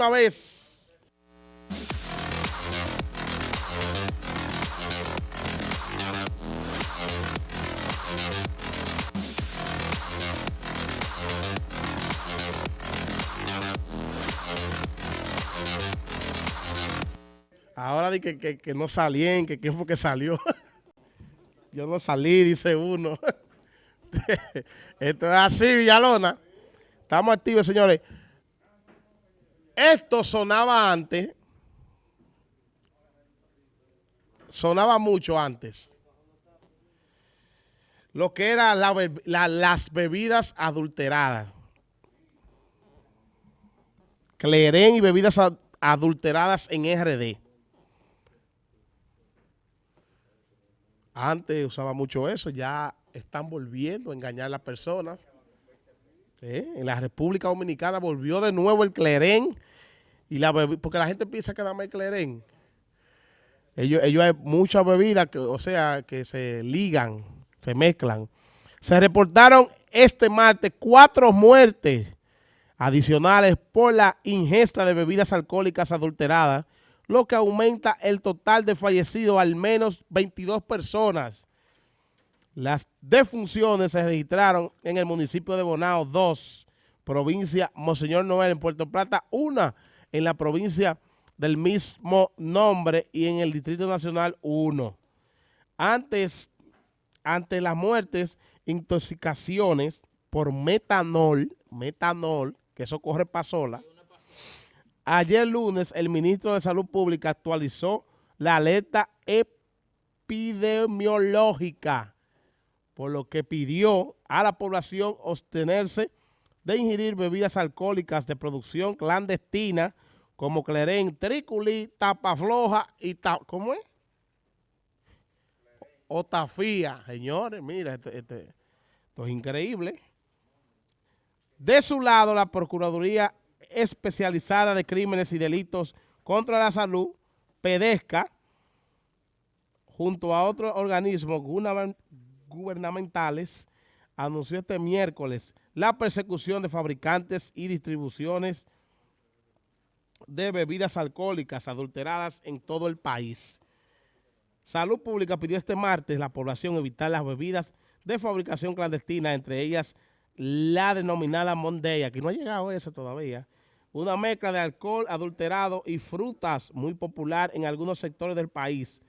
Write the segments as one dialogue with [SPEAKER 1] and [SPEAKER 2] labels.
[SPEAKER 1] una vez. Ahora di que, que, que no salían, que quién fue que salió. Yo no salí, dice uno. Esto es así, Villalona. Estamos activos, señores. Esto sonaba antes. Sonaba mucho antes. Lo que eran las bebidas adulteradas. Clerén y bebidas adulteradas en RD. Antes usaba mucho eso, ya están volviendo a engañar a las personas. ¿Eh? En la República Dominicana volvió de nuevo el clerén, y la porque la gente piensa que dame el clerén. Ellos, ellos hay muchas bebidas, que, o sea, que se ligan, se mezclan. Se reportaron este martes cuatro muertes adicionales por la ingesta de bebidas alcohólicas adulteradas lo que aumenta el total de fallecidos al menos 22 personas. Las defunciones se registraron en el municipio de Bonao 2, provincia Monseñor Noel en Puerto Plata, una en la provincia del mismo nombre y en el Distrito Nacional 1. Antes, ante las muertes, intoxicaciones por metanol, metanol, que eso corre para sola, Ayer lunes, el ministro de Salud Pública actualizó la alerta epidemiológica, por lo que pidió a la población abstenerse de ingerir bebidas alcohólicas de producción clandestina como clerén, triculí, tapa floja y ta ¿cómo es? O tafía. Señores, mira, este, este, esto es increíble. De su lado, la Procuraduría especializada de crímenes y delitos contra la salud, PEDESCA, junto a otros organismos gubernamentales, anunció este miércoles la persecución de fabricantes y distribuciones de bebidas alcohólicas adulteradas en todo el país. Salud Pública pidió este martes a la población evitar las bebidas de fabricación clandestina, entre ellas la denominada Monday, aquí no ha llegado eso todavía, una mezcla de alcohol adulterado y frutas muy popular en algunos sectores del país.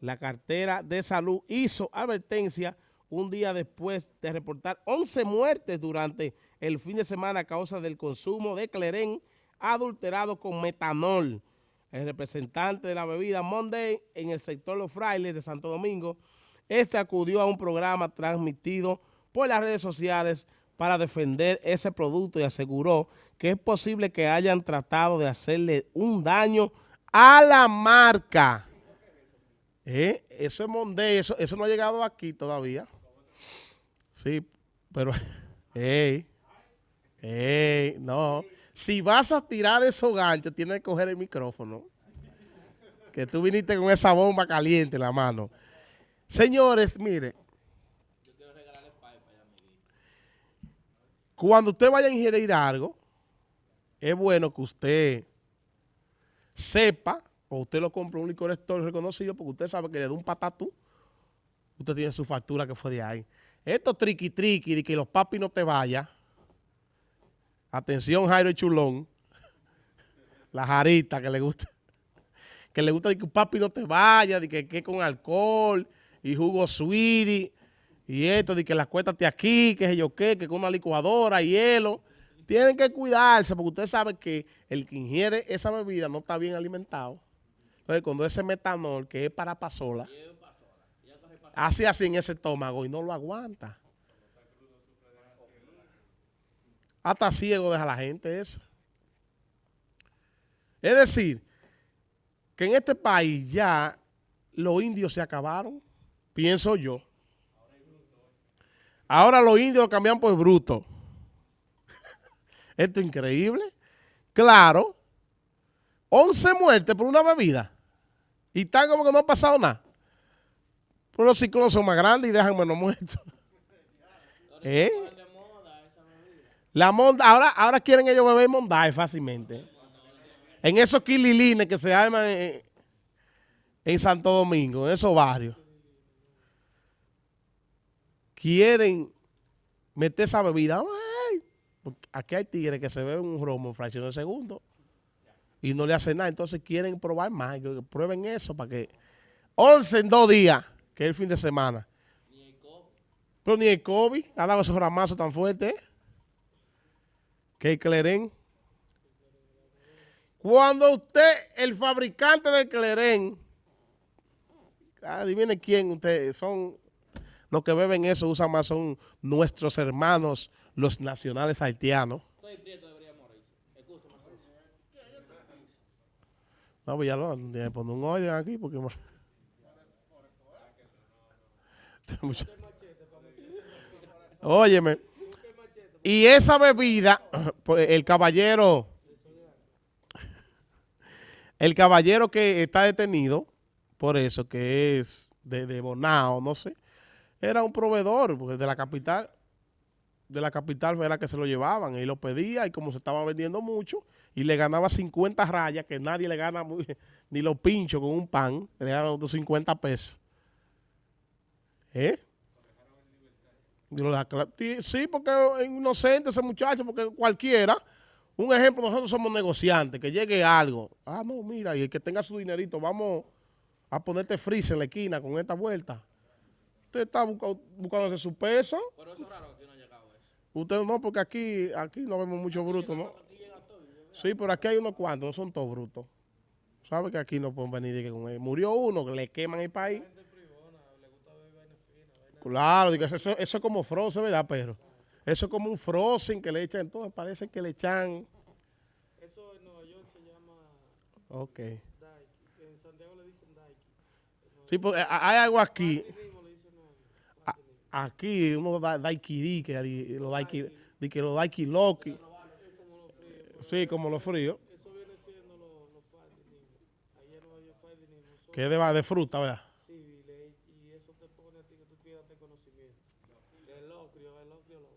[SPEAKER 1] La cartera de salud hizo advertencia un día después de reportar 11 muertes durante el fin de semana a causa del consumo de clerén adulterado con metanol. El representante de la bebida Monday en el sector Los Frailes de Santo Domingo, este acudió a un programa transmitido por las redes sociales para defender ese producto y aseguró que es posible que hayan tratado de hacerle un daño a la marca. ¿Eh? Eso es Monday, eso, eso no ha llegado aquí todavía. Sí, pero, hey, hey, no. Si vas a tirar esos ganchos, tienes que coger el micrófono. Que tú viniste con esa bomba caliente en la mano. Señores, mire. Cuando usted vaya a ingerir algo, es bueno que usted sepa, o usted lo compra un licor store reconocido, porque usted sabe que le da un patatú, usted tiene su factura que fue de ahí. Esto triqui triqui de que los papis no te vayan. Atención Jairo Chulón. La jarita que le gusta. Que le gusta de que un papi no te vaya, de que, que con alcohol y jugo sweetie y esto, de que las cuéntate aquí, que sé yo qué, que con una licuadora, hielo. Tienen que cuidarse porque usted sabe que el que ingiere esa bebida no está bien alimentado. Entonces, cuando ese metanol, que es para pasola, hace así en ese estómago y no lo aguanta. Hasta ciego deja la gente eso. Es decir, que en este país ya los indios se acabaron, pienso yo. Ahora los indios cambian por bruto. Esto es increíble. Claro. 11 muertes por una bebida. Y están como que no ha pasado nada. Pero los ciclones son más grandes y dejan menos muertos. ¿Eh? La monda, ahora, ahora quieren ellos beber mondaje fácilmente. en esos quililines que se arman en, en Santo Domingo, en esos barrios, quieren meter esa bebida. Ay, aquí hay tigres que se beben un romo en fracción de segundo y no le hacen nada. Entonces quieren probar más. Prueben eso para que 11 en dos días, que es el fin de semana. Pero ni el COVID ha dado esos ramazos tan fuertes. Que el Clerén. Cuando usted, el fabricante del Clerén, adivine quién usted, son los que beben eso, usan más, son nuestros hermanos, los nacionales haitianos. No, pues ya lo, le poner un orden aquí porque... Óyeme. Y esa bebida, pues, el caballero, el caballero que está detenido, por eso, que es de, de Bonao, no sé, era un proveedor, porque de la capital, de la capital era que se lo llevaban, y lo pedía, y como se estaba vendiendo mucho, y le ganaba 50 rayas, que nadie le gana muy, ni los pinchos con un pan, le ganan otros 50 pesos. ¿Eh? Sí, porque es inocente ese muchacho, porque cualquiera, un ejemplo, nosotros somos negociantes, que llegue algo. Ah, no, mira, y el que tenga su dinerito, vamos a ponerte freeze en la esquina con esta vuelta. Usted está buscando, buscándose su peso. Pero eso es raro que no ha llegado eso. Usted no, porque aquí, aquí no vemos mucho bruto, ¿no? Sí, pero aquí hay unos cuantos, no son todos brutos. ¿Sabe que aquí no pueden venir con él? Murió uno, que le queman el país. Claro, eso, eso es como frozen, ¿verdad, pero Eso es como un frozen que le echan, entonces parece que le echan...
[SPEAKER 2] Eso en Nueva York se llama...
[SPEAKER 1] Ok.
[SPEAKER 2] En Santiago le dicen Daiki.
[SPEAKER 1] Sí, pues hay algo aquí. Aquí uno da que los daiquiri, que loki. Sí, como.
[SPEAKER 2] Eso viene siendo lo Ayer no había.
[SPEAKER 1] Que es de, de fruta, ¿verdad?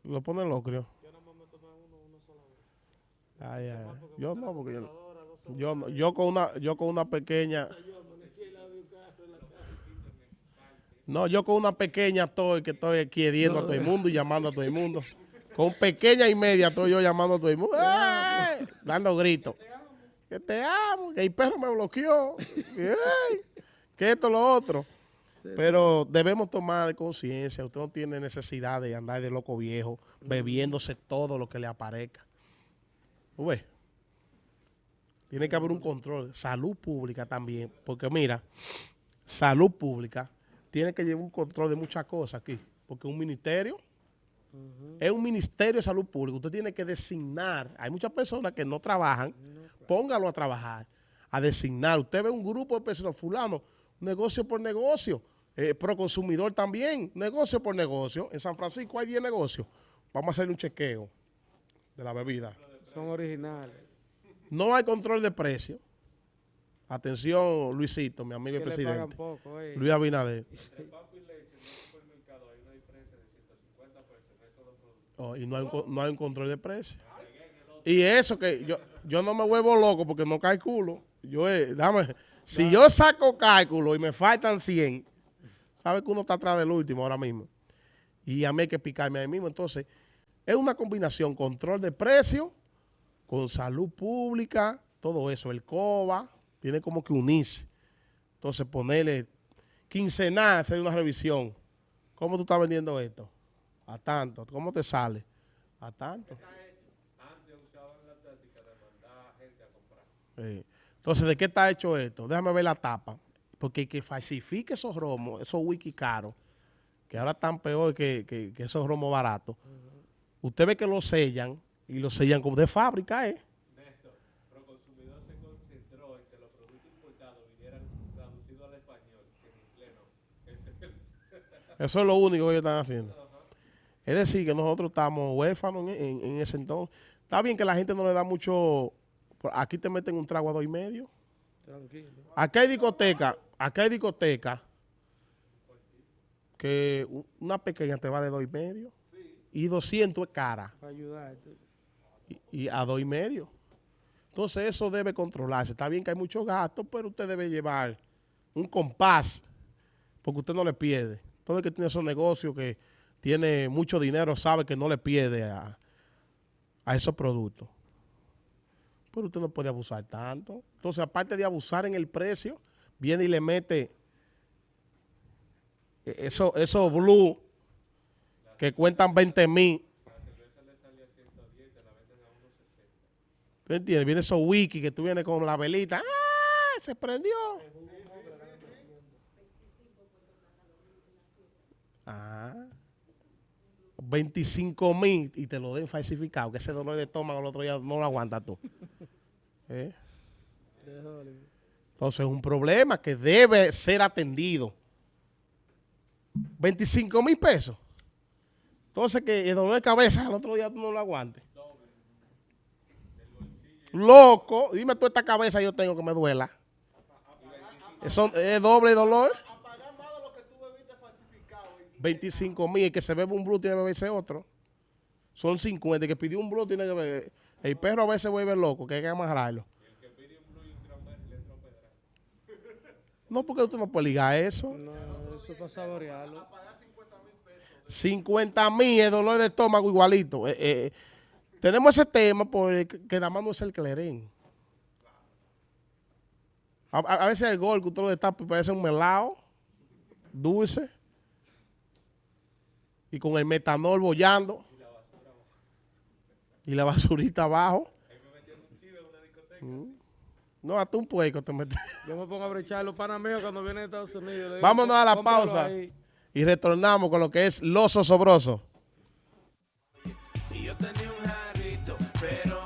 [SPEAKER 1] Lo pone locrio.
[SPEAKER 2] Yo nada más me tomé uno una sola vez.
[SPEAKER 1] Yo no, porque yo, yo, yo con una, yo con una pequeña. No, yo con una pequeña estoy que estoy queriendo a todo el mundo y llamando a todo el mundo. Con pequeña y media estoy yo llamando a todo el mundo. ¡Ay! Dando gritos. Que te amo, que el perro me bloqueó. Que esto, lo otro. Pero debemos tomar conciencia. Usted no tiene necesidad de andar de loco viejo, bebiéndose todo lo que le aparezca. ¿Ves? Tiene que haber un control. Salud pública también. Porque mira, salud pública tiene que llevar un control de muchas cosas aquí. Porque un ministerio es un ministerio de salud pública. Usted tiene que designar. Hay muchas personas que no trabajan. Póngalo a trabajar. A designar. Usted ve un grupo de personas, fulano, negocio por negocio eh, pro consumidor también, negocio por negocio. En San Francisco hay 10 negocios. Vamos a hacer un chequeo de la bebida.
[SPEAKER 2] Son originales.
[SPEAKER 1] No hay control de precio. Atención, Luisito, mi amigo y presidente. Luis Abinader. Oh, y no hay, un, no hay un control de precio. Y eso que yo, yo no me vuelvo loco porque no calculo. Yo, eh, dame, si yo saco cálculo y me faltan 100, sabe que uno está atrás del último ahora mismo. Y a mí hay que picarme ahí mismo. Entonces, es una combinación, control de precio, con salud pública, todo eso. El COBA tiene como que unirse. Entonces, ponerle quincenal, hacer una revisión. ¿Cómo tú estás vendiendo esto? A tanto. ¿Cómo te sale? A tanto. Entonces, ¿de qué está hecho esto? Déjame ver la tapa. Porque el que falsifique esos romos, esos wiki caros, que ahora están peor que, esos romos baratos, usted ve que los sellan y los sellan como de fábrica, ¿eh?
[SPEAKER 2] Néstor, Proconsumidor se concentró en que los productos importados vinieran traducidos al español, que en inglés no.
[SPEAKER 1] Eso es lo único que ellos están haciendo. Es decir, que nosotros estamos huérfanos en, ese entonces. Está bien que la gente no le da mucho... Aquí te meten un trago a dos y medio. Tranquilo. Acá hay discoteca acá hay discoteca que una pequeña te va de dos y medio y 200 es cara.
[SPEAKER 2] Para ayudarte.
[SPEAKER 1] Y, a dos y medio. Entonces eso debe controlarse. Está bien que hay muchos gastos, pero usted debe llevar un compás, porque usted no le pierde. Todo el que tiene esos negocios, que tiene mucho dinero, sabe que no le pierde a, a esos productos. Pero usted no puede abusar tanto. Entonces, aparte de abusar en el precio, viene y le mete eso, esos blue que cuentan 20 mil. ¿Tú entiendes? Viene esos wiki que tú vienes con la velita. ¡Ah! Se prendió. 25 mil y te lo den falsificado, que ese dolor de estómago el otro día no lo aguantas tú. ¿Eh? Entonces es un problema que debe ser atendido. 25 mil pesos. Entonces que el dolor de cabeza el otro día tú no lo aguantes. Loco, dime tú esta cabeza yo tengo que me duela. Es doble dolor. 25 mil, el que se bebe un blue tiene que beberse otro. Son 50, el que pidió un blue tiene que beber. El perro a veces vuelve loco, que hay que amarrarlo. No, porque usted no puede ligar eso.
[SPEAKER 3] No, eso es para saborearlo.
[SPEAKER 1] 50 mil es dolor de estómago igualito. Eh, eh, tenemos ese tema porque nada más no es el clerén. A, a- veces el gol que usted lo destapa y parece un melado, dulce, y con el metanol bollando, y la basurita abajo. Mm. No, hasta un puerco te metes.
[SPEAKER 3] Yo me pongo a brechar los panameños cuando vienen a Estados Unidos. digo,
[SPEAKER 1] Vámonos a la
[SPEAKER 3] "Cómpralo
[SPEAKER 1] pausa
[SPEAKER 3] ahí".
[SPEAKER 1] y retornamos con lo que es los osobrosos.